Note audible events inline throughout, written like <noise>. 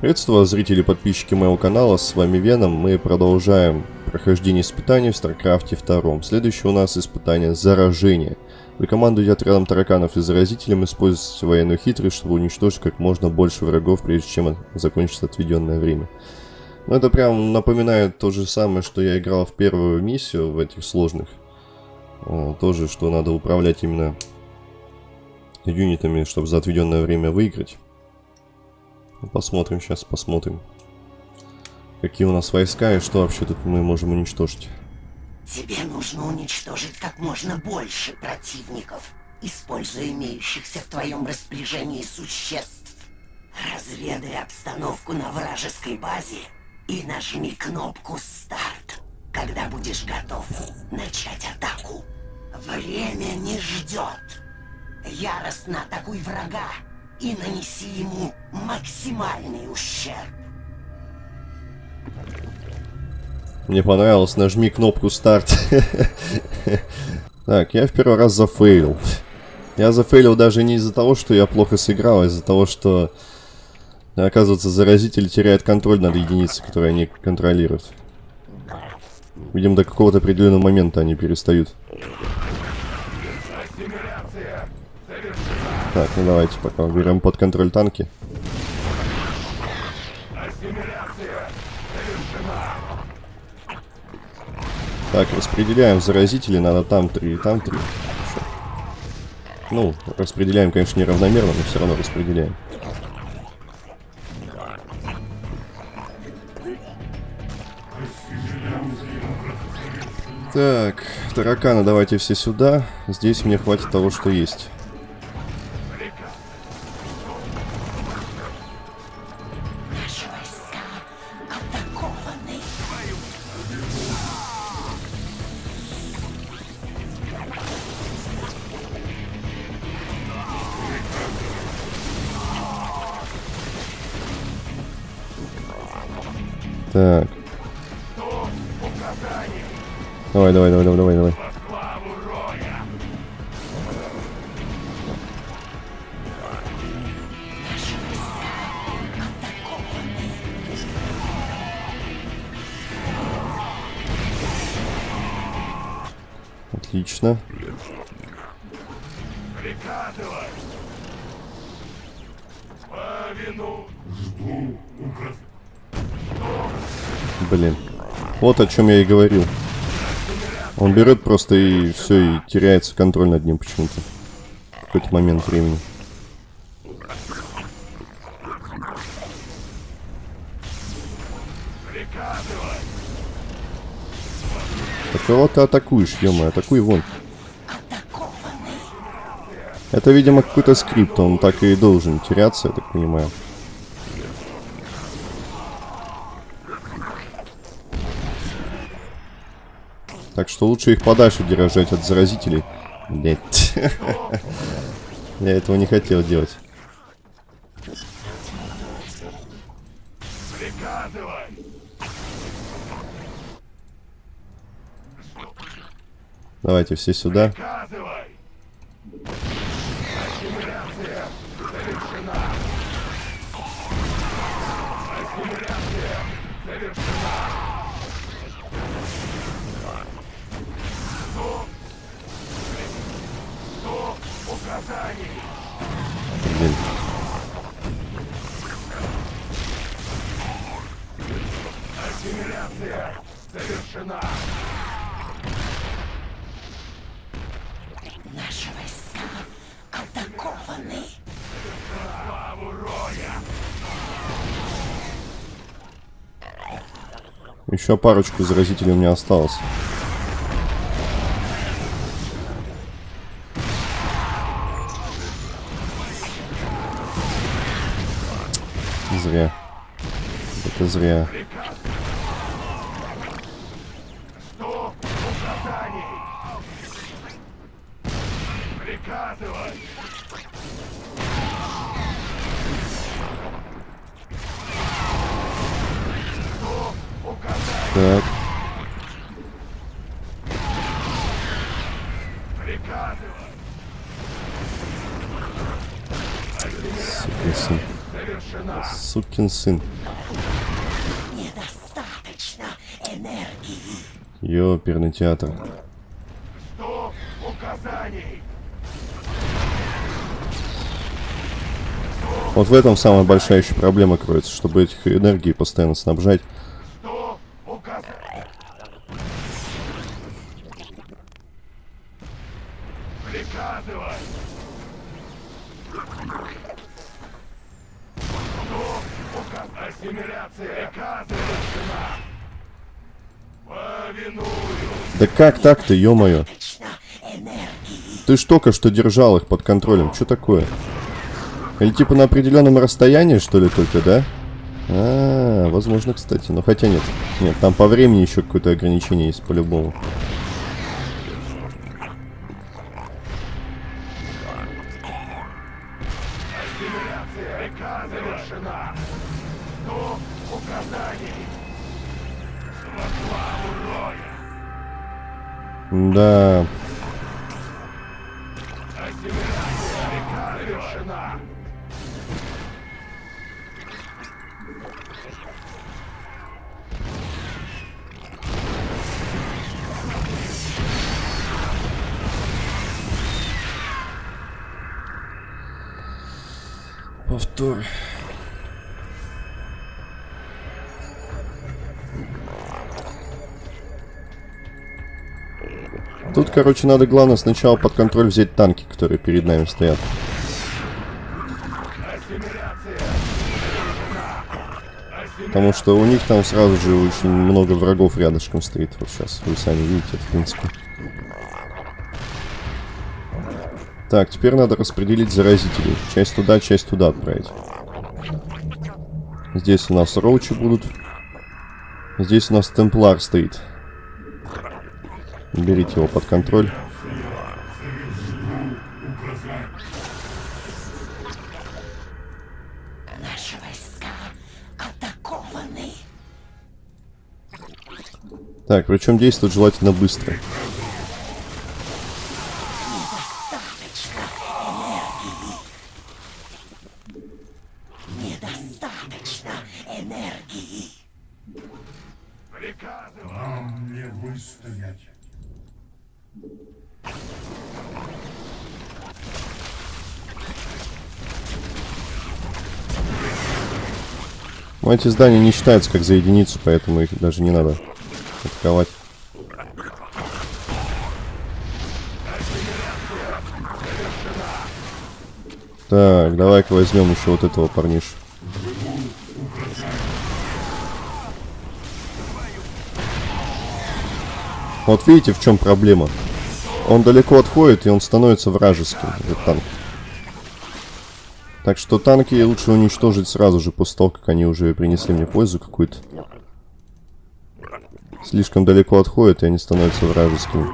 Приветствую зрители и подписчики моего канала, с вами Веном. Мы продолжаем прохождение испытаний в Старкрафте 2. Следующее у нас испытание Заражение. Вы командуете отрядом тараканов и заразителем, используете военную хитрость, чтобы уничтожить как можно больше врагов, прежде чем закончится отведенное время. Ну, это прям напоминает то же самое, что я играл в первую миссию в этих сложных. Тоже, что надо управлять именно юнитами, чтобы за отведенное время выиграть. Посмотрим сейчас, посмотрим. Какие у нас войска и что вообще тут мы можем уничтожить. Тебе нужно уничтожить как можно больше противников, используя имеющихся в твоем распоряжении существ. Разведай обстановку на вражеской базе и нажми кнопку «Старт», когда будешь готов начать атаку. Время не ждет. Яростно атакуй врага и нанеси ему максимальный ущерб. Мне понравилось, нажми кнопку старт. <laughs> Так, я в первый раз зафейлил. Я зафейлил даже не из-за того, что я плохо сыграл, а из-за того, что, оказывается, заразитель теряет контроль над единицей, которую они контролируют. Видимо, до какого-то определенного момента они перестают. Так, ну давайте пока берем под контроль танки. Так, распределяем заразители, надо там три, там три. Ну, распределяем, конечно, неравномерно, но все равно распределяем. Так, тараканы давайте все сюда. Здесь мне хватит того, что есть. Давай, давай, давай, давай, давай. Отлично. Блин. Вот о чем я и говорил. Он берет просто и все, и теряется контроль над ним почему-то. В какой-то момент времени. Так кого ты атакуешь, ё атакуй вон. Это, видимо, какой-то скрипт, он так и должен теряться, я так понимаю. Так что лучше их подальше держать от заразителей. Блять. Я этого не хотел делать. Давайте все сюда. Еще парочку заразителей у меня осталось. зря. Это зря. Так. Сука, сын. Сукин сын. Недостаточно энергии. Ёперный театр. Указаний. Вот в этом самая большая еще проблема кроется, чтобы этих энергии постоянно снабжать. Приказывай. Указ... Ассимиляция. Приказывай. Повиную. Да как так-то, ё-моё? Ты ж только что держал их под контролем. Что такое? Или типа на определенном расстоянии, что ли, только, да? А, возможно, кстати. Но хотя нет. Нет, там по времени еще какое-то ограничение есть по-любому. Да. Повтор. Тут, короче, надо главное сначала под контроль взять танки, которые перед нами стоят. Потому что у них там сразу же очень много врагов рядышком стоит. Вот сейчас вы сами видите, в принципе. Так, теперь надо распределить заразителей. Часть туда, часть туда отправить. Здесь у нас роучи будут. Здесь у нас темплар стоит. Берите его под контроль. Наши войска атакованы. Так, причем действовать желательно быстро. Недостаточно энергии. Недостаточно энергии. Приказывай. Нам не выстоять. Но эти здания не считаются как за единицу, поэтому их даже не надо атаковать. Так, давай-ка возьмем еще вот этого парниша. Вот видите, в чем проблема? Он далеко отходит, и он становится вражеским, этот танк. Так что танки лучше уничтожить сразу же, после того, как они уже принесли мне пользу какую-то. Слишком далеко отходят, и они становятся вражескими.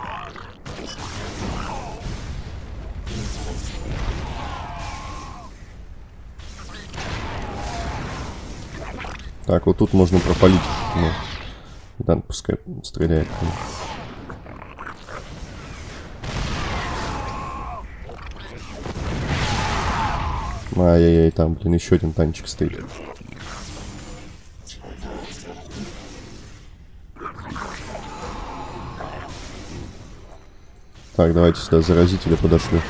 Так, вот тут можно пропалить. Ну, да, пускай стреляет. Ай-яй-яй, там, блин, еще один танчик стоит. Так, давайте сюда заразителя подошлю.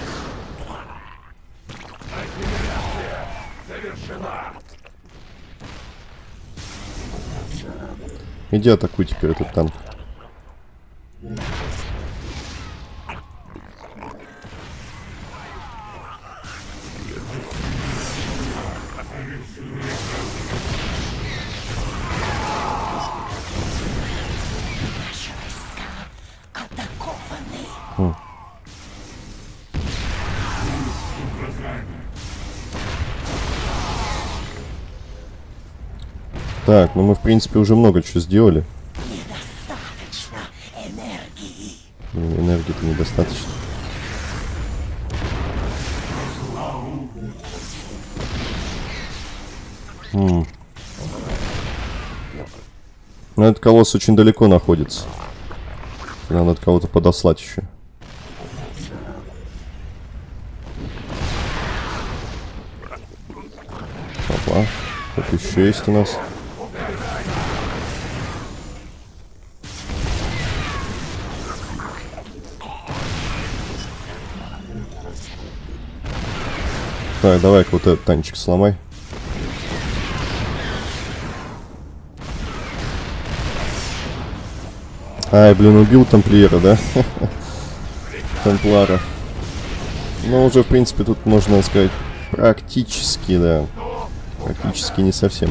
Иди атакуй теперь этот танк. Так, ну мы в принципе уже много чего сделали. Недостаточно энергии. Блин, энергии-то недостаточно. М. Ну, этот колосс очень далеко находится. Надо кого-то подослать еще. Опа. Тут еще есть у нас. Так, давай-ка вот этот танчик сломай. Ай, блин, убил тамплиера, да? <laughs> Темплара. Ну, уже, в принципе, тут можно сказать, практически, да. Практически не совсем.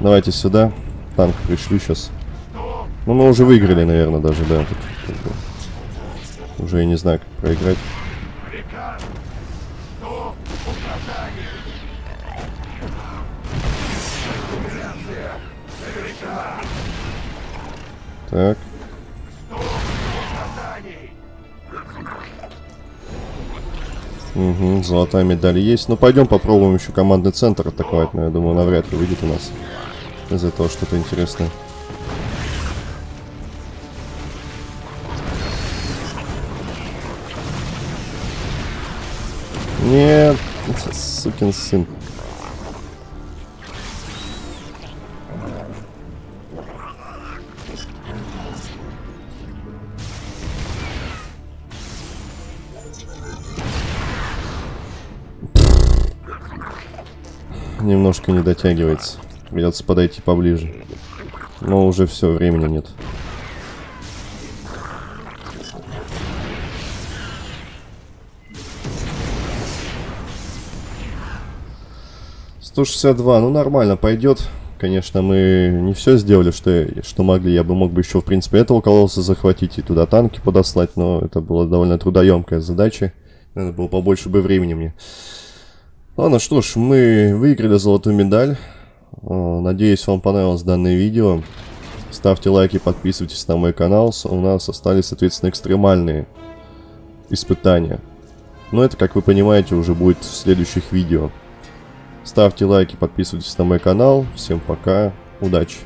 Давайте сюда. Танк пришлю сейчас. Ну, мы уже выиграли, наверное, даже, да. Тут, как бы, уже я не знаю, как проиграть. Так. Угу, золотая медаль есть. Ну, пойдем попробуем еще командный центр атаковать, но я думаю, навряд ли выйдет у нас из этого что-то интересное. Нет, сукин сын. Немножко не дотягивается. Придется подойти поближе. Но уже все, времени нет. Сто шестьдесят два, ну нормально, пойдет. Конечно, мы не все сделали, что, что могли. Я бы мог бы еще, в принципе, этого колосса захватить и туда танки подослать, но это была довольно трудоемкая задача. Надо было побольше бы времени мне. Ладно, что ж, мы выиграли золотую медаль. Надеюсь, вам понравилось данное видео. Ставьте лайки, подписывайтесь на мой канал. У нас остались, соответственно, экстремальные испытания. Но это, как вы понимаете, уже будет в следующих видео. Ставьте лайки, подписывайтесь на мой канал. Всем пока, удачи!